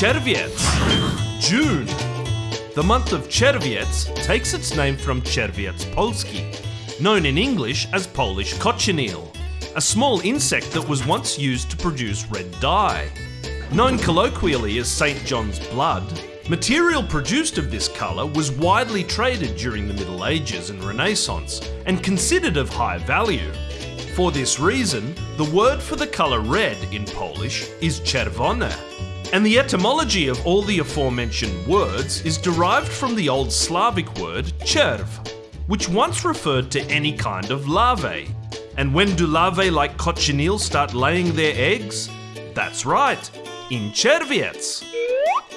Czerwiec, June. The month of Czerwiec takes its name from Czerwiec polski, known in English as Polish cochineal, a small insect that was once used to produce red dye. Known colloquially as St. John's blood, material produced of this colour was widely traded during the Middle Ages and Renaissance and considered of high value. For this reason, the word for the colour red in Polish is czerwone, and the etymology of all the aforementioned words is derived from the Old Slavic word czerv, which once referred to any kind of larvae. And when do larvae like cochineal start laying their eggs? That's right, in Czerwiec.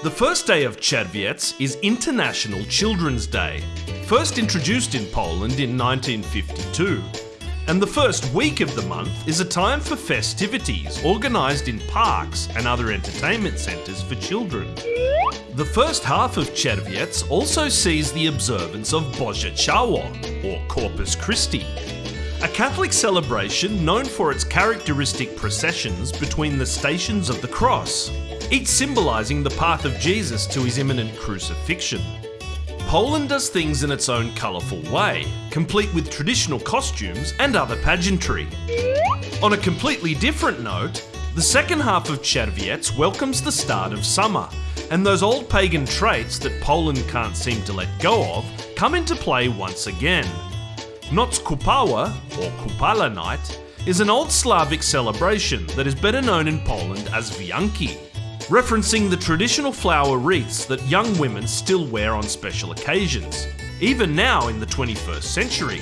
The first day of Czerwiec is International Children's Day, first introduced in Poland in 1952. And the first week of the month is a time for festivities organised in parks and other entertainment centres for children. The first half of Czerwiec also sees the observance of Boże Ciało, or Corpus Christi, a Catholic celebration known for its characteristic processions between the stations of the cross, each symbolising the path of Jesus to his imminent crucifixion. Poland does things in its own colourful way, complete with traditional costumes and other pageantry. On a completely different note, the second half of Czerwiec welcomes the start of summer, and those old pagan traits that Poland can't seem to let go of come into play once again. Noc Kupała, or Kupala Night, is an old Slavic celebration that is better known in Poland as Wianki, referencing the traditional flower wreaths that young women still wear on special occasions, even now in the 21st century.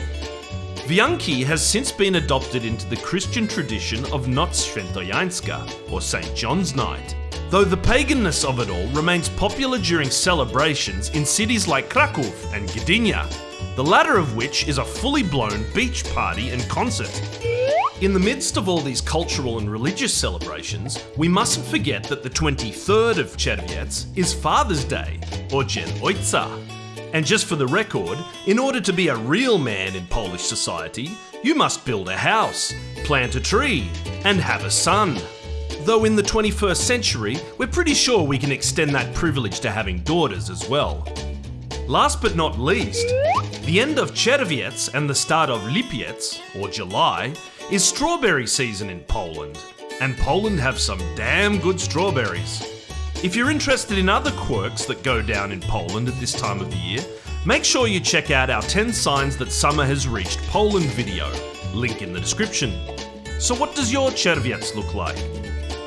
Wianki has since been adopted into the Christian tradition of Noc Świętojańska, or St. John's Night, though the paganness of it all remains popular during celebrations in cities like Krakow and Gdynia, the latter of which is a fully blown beach party and concert. In the midst of all these cultural and religious celebrations, we mustn't forget that the 23rd of Czerwiec is Father's Day, or Dzień Ojca. And just for the record, in order to be a real man in Polish society, you must build a house, plant a tree, and have a son. Though in the 21st century, we're pretty sure we can extend that privilege to having daughters as well. Last but not least, the end of Czerwiec and the start of Lipiec, or July, is strawberry season in Poland. And Poland have some damn good strawberries. If you're interested in other quirks that go down in Poland at this time of the year, make sure you check out our 10 signs that summer has reached Poland video, link in the description. So what does your Czerwiec look like?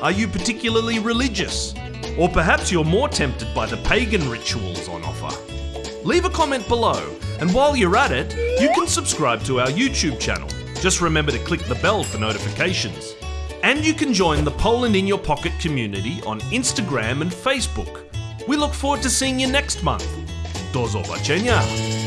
Are you particularly religious? Or perhaps you're more tempted by the pagan rituals on offer? Leave a comment below, and while you're at it, you can subscribe to our YouTube channel. Just remember to click the bell for notifications. And you can join the Poland in Your Pocket community on Instagram and Facebook. We look forward to seeing you next month. Do zobaczenia!